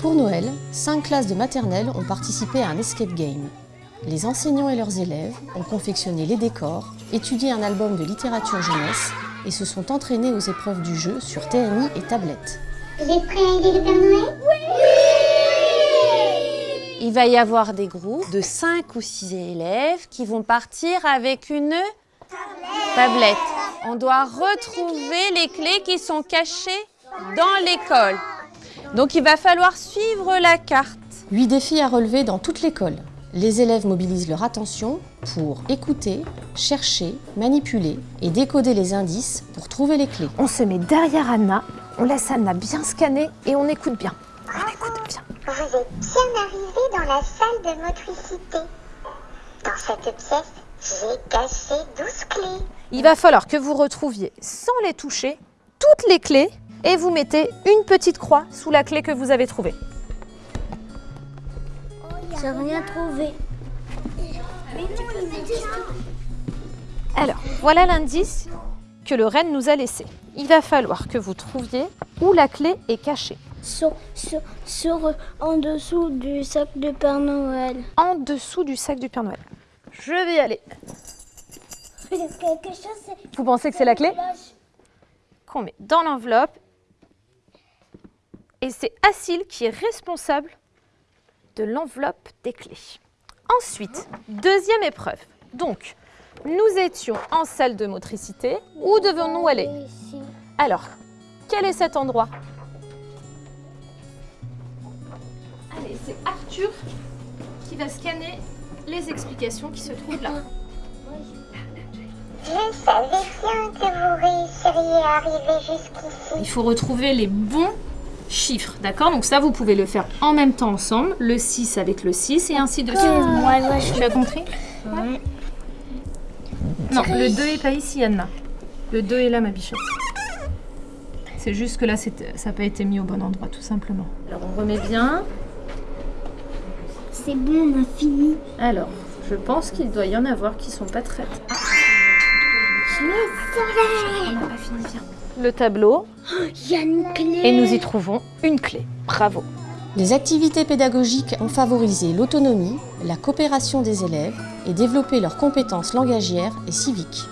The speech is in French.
Pour Noël, cinq classes de maternelle ont participé à un escape game. Les enseignants et leurs élèves ont confectionné les décors, étudié un album de littérature jeunesse et se sont entraînés aux épreuves du jeu sur TNI et tablette. Vous êtes prêts à aider le Père Noël? Il va y avoir des groupes de 5 ou 6 élèves qui vont partir avec une tablette. On doit retrouver les clés qui sont cachées dans l'école. Donc il va falloir suivre la carte. Huit défis à relever dans toute l'école. Les élèves mobilisent leur attention pour écouter, chercher, manipuler et décoder les indices pour trouver les clés. On se met derrière Anna, on laisse Anna bien scanner et on écoute bien. On écoute bien. Vous êtes bien arrivé dans la salle de motricité. Dans cette pièce, j'ai caché 12 clés. Il va falloir que vous retrouviez, sans les toucher, toutes les clés et vous mettez une petite croix sous la clé que vous avez trouvée. J'ai rien trouvé. Alors, voilà l'indice que le renne nous a laissé. Il va falloir que vous trouviez où la clé est cachée. Sur, sur, sur, en dessous du sac de Père Noël. En dessous du sac du Père Noël. Je vais y aller. Chose. Vous pensez que c'est la clé Qu'on met dans l'enveloppe. Et c'est Asile qui est responsable de l'enveloppe des clés. Ensuite, deuxième épreuve. Donc, nous étions en salle de motricité. Où devons-nous aller. Alors, quel est cet endroit Allez, c'est Arthur qui va scanner les explications qui se trouvent là. Je savais bien que vous réussiriez à arriver jusqu'ici. Il faut retrouver les bons chiffres, d'accord? Donc ça, vous pouvez le faire en même temps ensemble, le 6 avec le 6 et ainsi de suite. Je Tu as compris? Non, le 2 est pas ici, Anna. Le 2 est là, ma bichette. C'est juste que là, ça n'a pas été mis au bon endroit, tout simplement. Alors, on remet bien. C'est bon, on a fini. Alors, je pense qu'il doit y en avoir qui sont pas très... Ah, Je le savais. on n'a pas fini bien. Le tableau. Il y a une clé. Et nous y trouvons une clé. Bravo. Les activités pédagogiques ont favorisé l'autonomie, la coopération des élèves et développé leurs compétences langagières et civiques.